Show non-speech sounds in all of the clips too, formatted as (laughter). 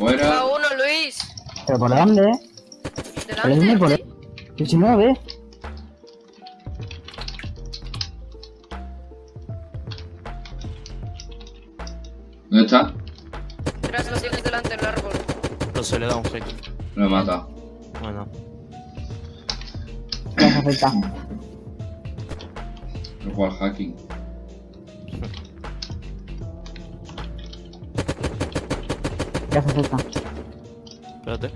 Fuera. A uno, Luis. ¿Pero por dónde? ¿Por dónde? ¿Por Delante. ¿Y si no lo ves? ¿Dónde está? Tras los tienes delante del árbol. No se le da un hit. Lo he matado. Bueno. Ya se acerca. Lo cual (laughs) Ya se acerca. Espérate.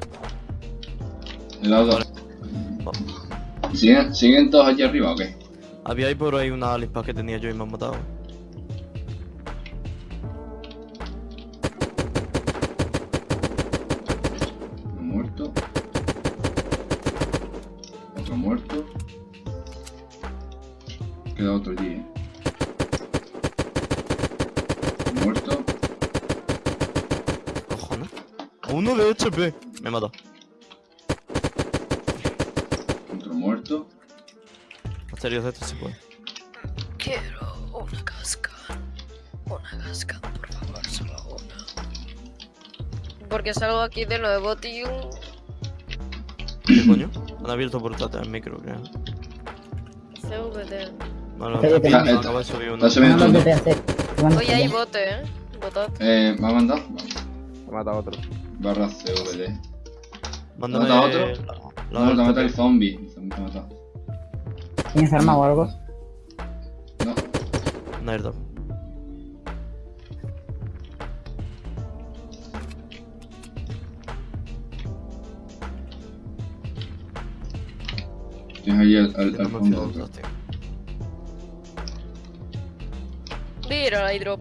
El lado Vale. ¿Siguen, ¿Siguen todos allí arriba o qué? Había ahí por ahí una alispa que tenía yo y me han matado. Uno de HP. Me mata. Otro muerto. Asterios de este se puede. Quiero una casca. Una casca, por favor, solo una. Porque salgo aquí de nuevo, tío. ¿Qué coño? Han abierto portátil al micro, creo. CVD. No, no, Oye, que acaba de subir uno. Bueno, Oye, hay bote, eh. Botad. Eh, ¿me ha mandado? Me ha matado otro. Barra CVD. Mándame ¿Mata otro? la- No, te matado el zombie. El zombie te ha matado. ¿Tienes arma o algo? No. un airdrop. Tienes allí al, al, al no fondo otro. Mira, hay drop.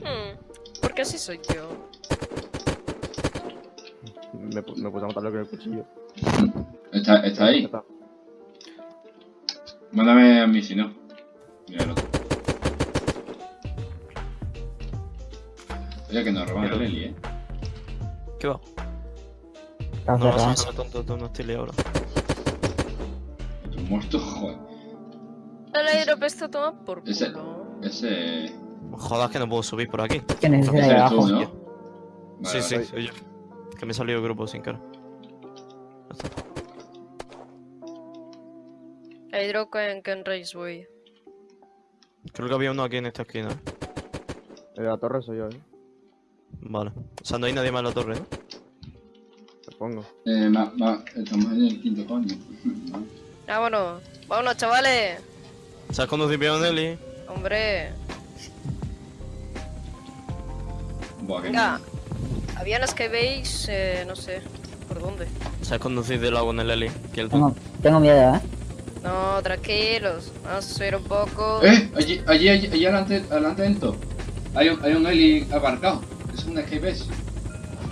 Hmm. Porque así soy yo. Me, me puse a matarlo con el cuchillo. ¿Está, está ahí? Está. Mándame a mí si no. Mira el otro. Oye, que nos roban el Eli, eh. ¿Qué va? No, no, cerrado. no, tonto, tonto, no estoy liado ahora. Otro muerto, joder. El airdrop está tomado por Ese- culo. Ese. Jodas que no puedo subir por aquí. ¿Quién es ese de Ese ahí eres tú, abajo? ¿no? Sí, Vale, sí, vale. soy yo. Que me he salido del grupo sin cara. Hay drop en Ken Raceway. Creo que había uno aquí en esta esquina. De la torre soy yo, eh. Vale. O sea, no hay nadie más en la torre, ¿no? Te pongo. Eh, ma, ma, estamos en el quinto coño. (laughs) Vámonos. Vámonos, chavales. ¿Sabes conducir bien, Nelly? Hombre. Buah, Venga. Había las que veis, eh, no sé. ¿Por dónde? ¿Sabes conducir del agua en el Eli? Que el Tengo, tengo miedo, ¿eh? No, tranquilos. Vamos a subir un poco. ¡Eh! Allí, allí, allí, allí adelante, adelante del todo. Hay un, hay un Eli aparcado. Es un escape base.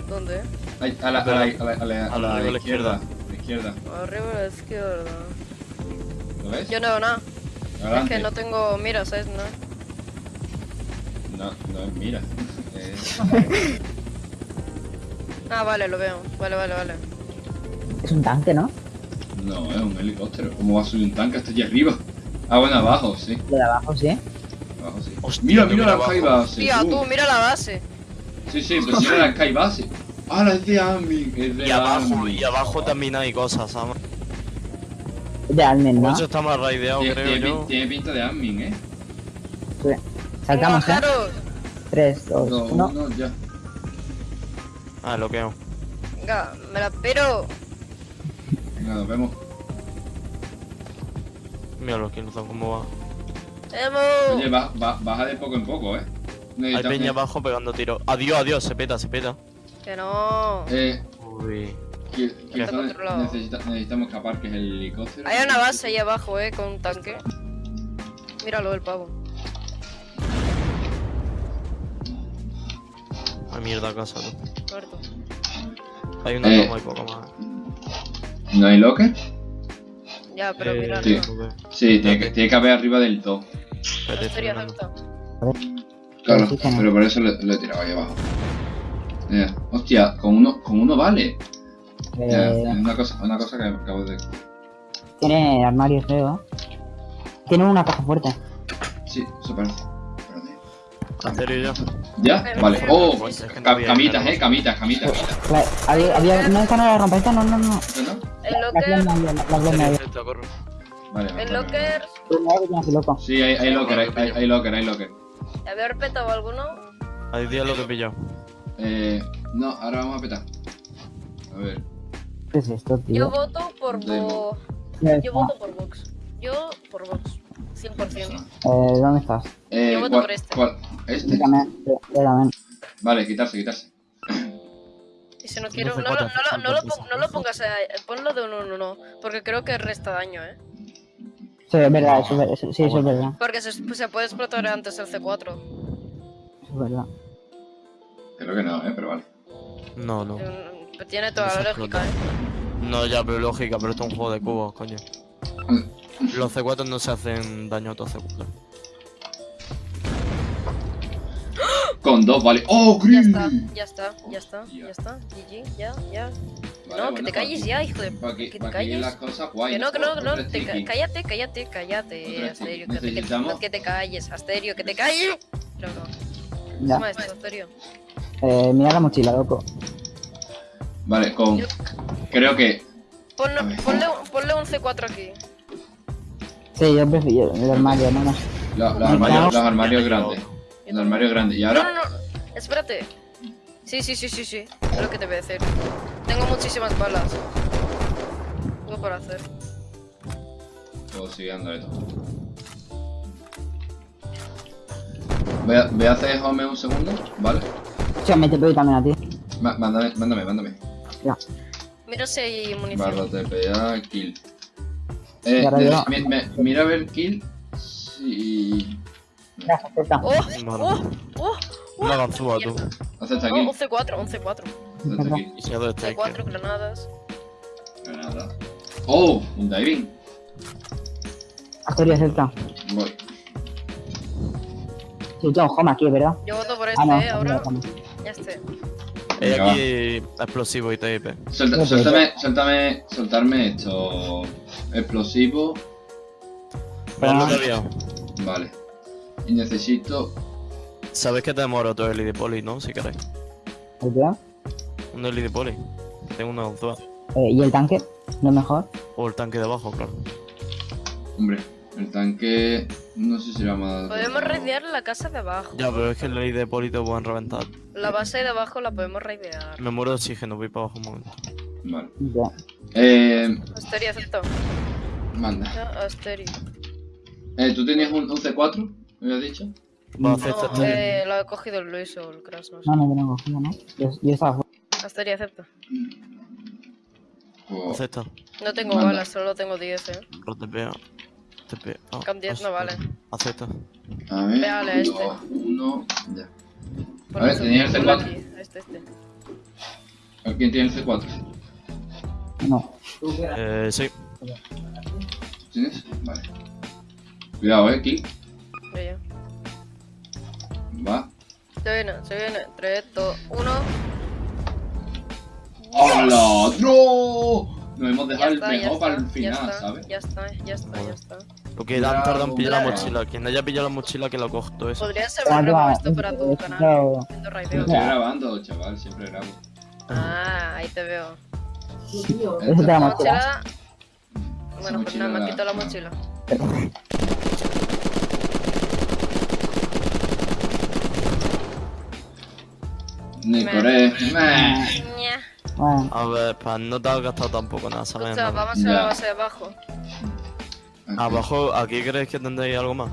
¿Dónde? A la, a la, a la, a la, a la, A la izquierda. A la izquierda. Arriba a la izquierda. ¿Lo ves? Yo no veo nada. Adelante. Es que no tengo mira, ¿sabes? No. No, no es mira. (laughs) Eh, (laughs) Ah, vale, lo veo. Vale, vale, vale. Es un tanque, ¿no? no, es un helicóptero. ¿Cómo va a subir un tanque hasta allí arriba? Ah, bueno, abajo, sí. De abajo, sí. Abajo, sí. Hostia, mira, mira la sky base. Tía, tú. mira la base. Sí, sí, pero mira la sky base. Ah, la es de. Es de Y abajo, y abajo también hay cosas, ¿sabes? Es de Por ¿no? eso está más raideado, Tiene, creo tiene yo. tiene pinta de admin, eh. Sí. Saltamos, ¿eh? Bajaros. 3, 2, Dos, 1. uno, ya. Ah, lo que hago. Venga, me la espero. Venga, nos vemos. Mira los que son cómo va. Oye, ¡Vamos! ba- ba- baja de poco en poco, eh. Hay peña abajo pegando tiros. Adiós, adiós, se peta, se peta. Que no. Eh, Uy. controlado. necesita- necesitamos escapar, que es el helicóptero. Hay una base ahí abajo, eh, con un tanque. Míralo, el pavo. Mierda, casa, ¿no? Hay una Eh. y poco más. ¿No hay locker? Ya, pero Eh, míralo. sí. no tiene que, tiene que haber arriba del mirando. alta. Claro, pero por eso lo, lo he tirado ahí abajo. Eh, hostia, con uno, con uno vale. Eh, una, cosa, una cosa que acabo de... tiene armario feo. Tiene una caja fuerte. Sí, eso parece. Espérate. Asterio ya. ¿Ya? Vale. Oh, camitas, eh, camitas, camitas. Vale, había, había, no, esta no la rompa, esta no, no, no. El La la locker. Vale, el vale, locker. Sí, hay, hay locker, hay, hay, hay locker, hay locker. ¿Había repetado alguno? Hay 10 lo que he pillado. Eh, no, ahora vamos a petar. A ver. ¿Qué es esto, Yo tío? voto por Ya Yo voto por Vox. Yo por Vox. 100%. Eh, ¿dónde estás? Eh, Yo voto ¿cuál- por este. ¿Este? Yo también. Vale, quitarse, quitarse. Y si no quiero, no, 12, lo- no, lo- no, lo, no lo pongas, a, ponlo de 1 1 1 porque creo que resta daño, ¿eh? Sí, es verdad, eso, es ver- eso- sí, eso es verdad. Porque se, se puede explotar antes el C4. Eso es verdad. Creo que no, eh, pero vale. No, no. Mm, Tiene toda la lógica, ¿eh? No, ya, pero lógica, pero esto es un juego de cubos, coño. Los C4 no se hacen daño a otros C4. Con dos, vale. ¡Oh, Ya Gris! está, ya está, ya está, Ya. ya está. GG, ya, ya. Vale, no, bueno, que te calles aquí- ya, hijo de... aquí- que te calles. las cosas guay. Que no, que no, que no, te ca- cállate, cállate, cállate, Asterio, que, te- calles, Asterio, que te calles. No, no, Ya. toma esto, Asterio. Eh, mira la mochila, loco. Vale, con. Yo- Creo que. Ponle, un- ponle un C4 aquí. Sí, yo prefiero el armario, no, no. lo- los, armarios, los armarios Ya, grandes. También. armarios grandes. Y No, ahora. no, no, espérate. Sí, sí, sí, sí, sí, es lo que te voy a decir. Tengo muchísimas balas. Algo para hacer. Puedo seguir dándole todo. Voy a, voy a hacer home un segundo, ¿vale? Che, me te pido también a ti. Ma- mándame, mándame, mándame. Mira si hay munición. Barra TPA, kill. Eh, de- me- mira a ver kill. Si. Acepta. ¡Oh! Vale. ¡Oh! ¡Oh! Una ganzúa, tú. Oh, aquí. un C4, un C4. Acepta aquí. Y se ha dado este. C4, granadas. Granada. Oh, un diving. Asterio, acepta. Voy. Sí, tengo home aquí, ¿verdad? Yo voto por este, Ah, no, eh, ahora. Ya. Hay Venga, aquí explosivo y TIP. Suelta- suéltame, suéltame, soltarme esto. Explosivo. Ah. Vale. Y necesito. Sabes que tenemos ahora otro LED poli, ¿no? Si queréis. ¿Verdad? Un LED poli. Tengo una ganzúa. Eh, ¿Y el tanque? ¿No es mejor? O el tanque de abajo, claro. Hombre, el tanque. No sé si vamos a. Podemos raidear la casa de abajo. Ya, pero es que el LED poli te pueden reventar. La base de abajo la podemos raidear. Me muero de oxígeno, voy para abajo un momento. Vale. Ya. Eh. Asterio, acepto. Manda. Asterio. Eh, ¿tú tenías un, un C4? ¿Me habías dicho? A esta No, estadio. eh, lo ha cogido el Luis o el Crash, no sé. No, no, yo no he cogido, ¿no? Yo, yo estaba. Pues, Acepta. No tengo Manda. balas, solo tengo 10, eh. Lo TPA. TPA. Con 10 no vale. Acepta. a ver. Véale a este. uno. Ya. Ponle ver, un- tenía el ponle C4. aquí, Este, este. ¿Quién tiene el C4? No. Eh, sí. ¿Tienes? Vale. Cuidado, eh, Kick. Se viene, se viene. 3, 2, 1. ¡Hola! ¡No! Nos hemos Ya dejado el está, ya mejor para el está, ya final, está, ¿sabes? ya está, ya está, ya está. Porque han tardado en pillar la mochila. Quien haya pillado la mochila, que lo todo eso. Podría ser un esto para tu canal. estoy grabando, chaval, siempre grabo. Ah, ahí te veo. Eso te la La mochila. Bueno, pues nada, me quitado la mochila. A ver, para no te has gastado tampoco nada, ¿sabes? Escucha, vamos a la base de abajo. Abajo, ¿aquí creéis que tendréis algo más?